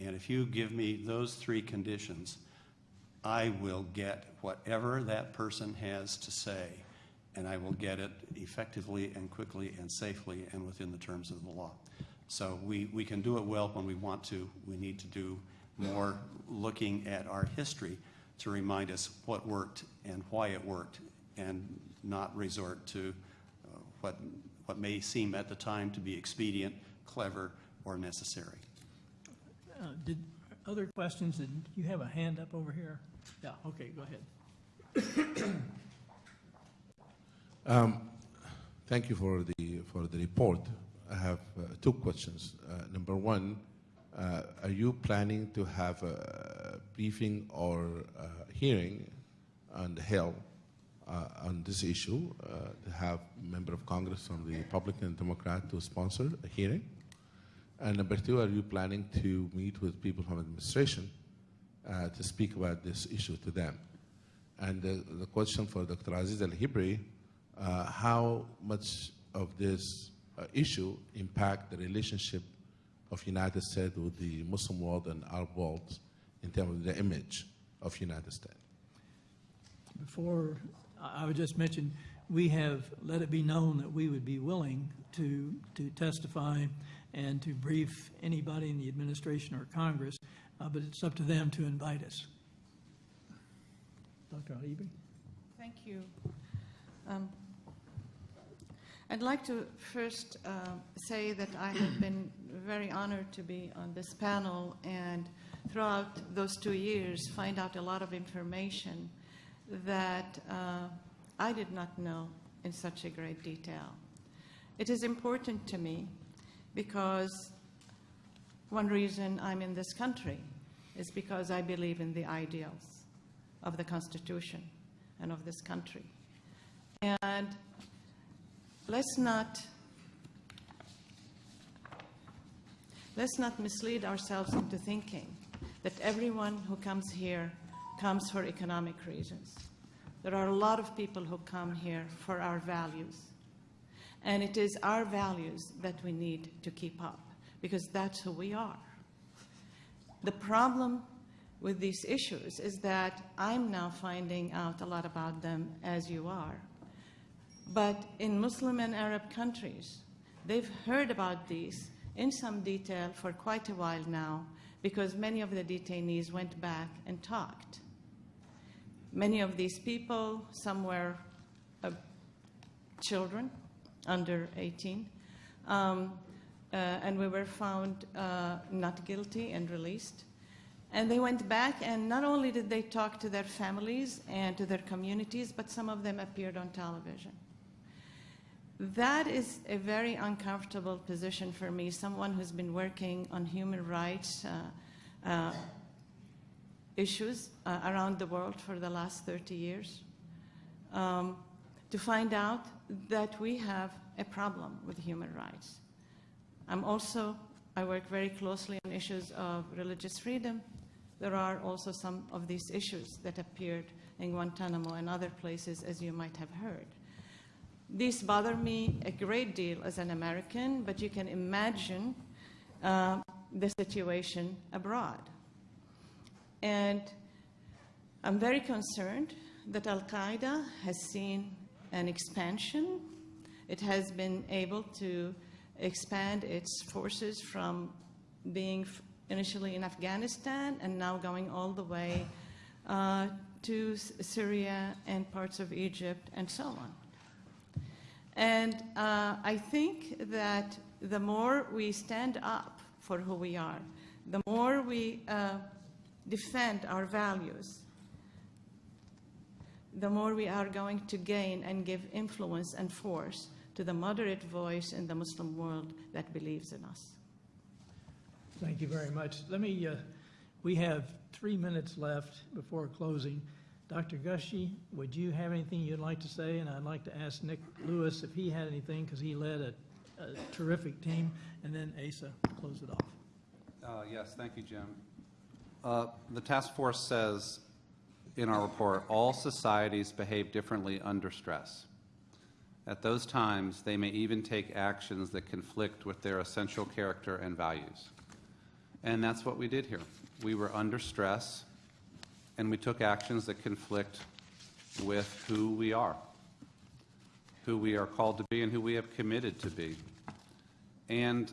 [SPEAKER 9] And if you give me those three conditions, I will get whatever that person has to say, and I will get it effectively and quickly and safely and within the terms of the law. So we, we can do it well when we want to. We need to do more looking at our history to remind us what worked and why it worked, and not resort to uh, what, what may seem at the time to be expedient, clever, or necessary.
[SPEAKER 2] Uh, Did, other questions? Did you have a hand up over here? Yeah, okay, go ahead. [CLEARS THROAT]
[SPEAKER 10] Thank you for the, for the report. I have uh, two questions. Uh, Number one, uh, are you planning to have a briefing or uh, hearing on the Hill uh, on this issue, uh, to have member of Congress from the Republican and Democrat to sponsor a hearing? And number two, are you planning to meet with people from administration to speak about this issue to them? And the, question for Dr. Aziz Al Hibri, uh, how much of this uh, issue impact the relationship of United States with the Muslim world and Arab world in terms of the image of United States?
[SPEAKER 2] Before, I I would just mention, we have let it be known that we would be willing to, to testify and to brief anybody in the administration or Congress, uh, but it's up to them to invite us. Dr. Al-Hibri?
[SPEAKER 11] Thank you. Um, I'd like to first uh, say that I have been very honored to be on this panel and throughout those two years find out a lot of information that uh, I did not know in such a great detail. It is important to me because one reason I'm in this country is because I believe in the ideals of the Constitution and of this country. And let's not let's not mislead ourselves into thinking that everyone who comes here comes for economic reasons. There are a lot of people who come here for our values. And it is our values that we need to keep up because that's who we are. The problem with these issues is that I'm now finding out a lot about them as you are. But in Muslim and Arab countries, they've heard about these in some detail for quite a while now because many of the detainees went back and talked. Many of these people, some were uh, children under 18, um, uh, and we were found uh, not guilty and released. And they went back, and not only did they talk to their families and to their communities, but some of them appeared on television. That is a very uncomfortable position for me, someone who's been working on human rights uh, uh, issues uh, around the world for the last 30 years, um, to find out that we have a problem with human rights. I'm also, I work very closely on issues of religious freedom. There are also some of these issues that appeared in Guantanamo and other places, as you might have heard. These bother me a great deal as an American, but you can imagine uh, the situation abroad. And I'm very concerned that Al Qaeda has seen an expansion. It has been able to expand its forces from being initially in Afghanistan and now going all the way uh, to Syria and parts of Egypt and so on. And uh, I think that the more we stand up for who we are, the more we uh, defend our values, the more we are going to gain and give influence and force to the moderate voice in the Muslim world that believes in us.
[SPEAKER 2] Thank you very much. Let me, uh, we have three minutes left before closing. Dr. Gushee, would you have anything you'd like to say? And I'd like to ask Nick Lewis if he had anything, because he led a, a terrific team, and then Asa, close it off.
[SPEAKER 12] Uh, Yes, thank you, Jim. Uh, The task force says in our report, all societies behave differently under stress. At those times, they may even take actions that conflict with their essential character and values. And that's what we did here. We were under stress, and we took actions that conflict with who we are, who we are called to be, and who we have committed to be. And,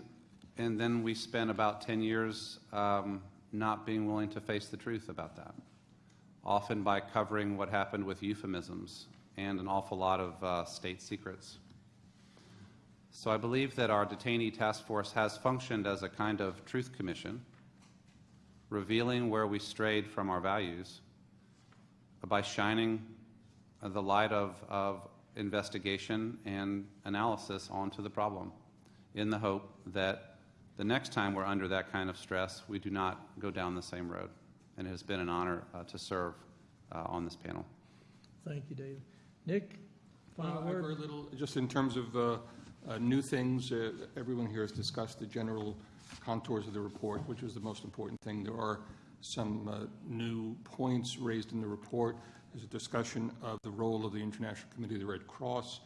[SPEAKER 12] and then we spent about 10 years um, not being willing to face the truth about that, often by covering what happened with euphemisms and an awful lot of uh, state secrets. So I believe that our detainee task force has functioned as a kind of truth commission, revealing where we strayed from our values by shining the light of, of investigation and analysis onto the problem in the hope that the next time we're under that kind of stress, we do not go down the same road. And it has been an honor uh, to serve uh, on this panel.
[SPEAKER 2] Thank you, David. Nick,
[SPEAKER 13] Uh,
[SPEAKER 2] final
[SPEAKER 13] I have Very
[SPEAKER 2] word?
[SPEAKER 13] little, just in terms of uh, uh, new things, uh, everyone here has discussed the general contours of the report, which is the most important thing. There are some uh, new points raised in the report. There's a discussion of the role of the International Committee of the Red Cross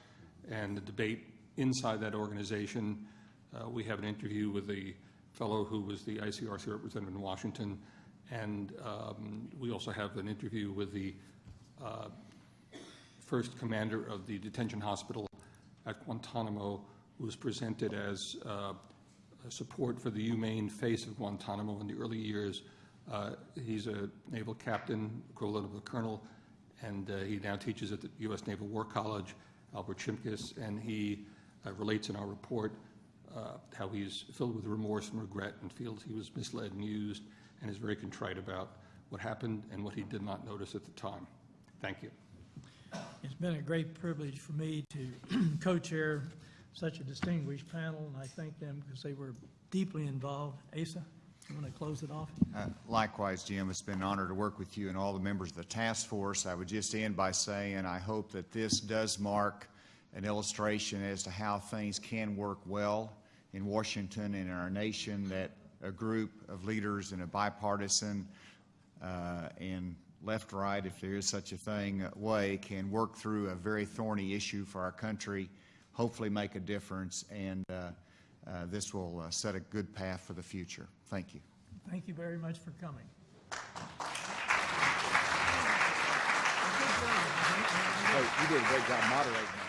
[SPEAKER 13] and the debate inside that organization. Uh, We have an interview with the fellow who was the ICRC representative in Washington, and um, we also have an interview with the uh, first commander of the detention hospital at Guantanamo, who was presented as uh, support for the humane face of Guantanamo in the early years. Uh, he's a naval captain, equivalent of a colonel, and uh, he now teaches at the U.S. Naval War College, Albert Shimkus, and he uh, relates in our report uh, how he's filled with remorse and regret and feels he was misled and used and is very contrite about what happened and what he did not notice at the time. Thank you.
[SPEAKER 2] It's been a great privilege for me to [CLEARS THROAT] co-chair such a distinguished panel, and I thank them because they were deeply involved. Asa, you want to close it off?
[SPEAKER 3] Uh, Likewise, Jim, it's been an honor to work with you and all the members of the task force. I would just end by saying I hope that this does mark an illustration as to how things can work well in Washington and in our nation, that a group of leaders in a bipartisan uh, and left-right, if there is such a thing, way can work through a very thorny issue for our country, hopefully make a difference, and uh, uh, this will uh, set a good path for the future. Thank you.
[SPEAKER 2] Thank you very much for coming.
[SPEAKER 3] you did a great job moderating.